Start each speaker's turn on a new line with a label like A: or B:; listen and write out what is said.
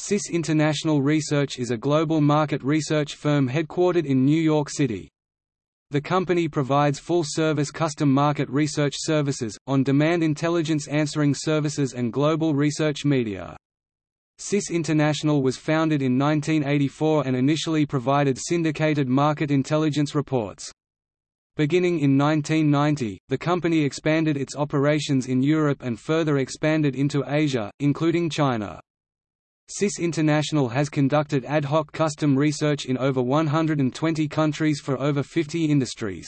A: CIS International Research is a global market research firm headquartered in New York City. The company provides full-service custom market research services, on-demand intelligence answering services and global research media. CIS International was founded in 1984 and initially provided syndicated market intelligence reports. Beginning in 1990, the company expanded its operations in Europe and further expanded into Asia, including China. CIS International has conducted ad hoc custom research in over 120 countries for over 50 industries.